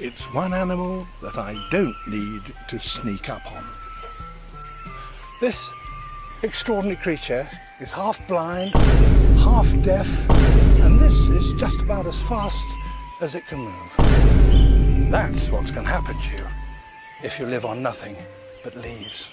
It's one animal that I don't need to sneak up on. This extraordinary creature is half blind, half deaf, and this is just about as fast as it can move. That's what's going to happen to you if you live on nothing but leaves.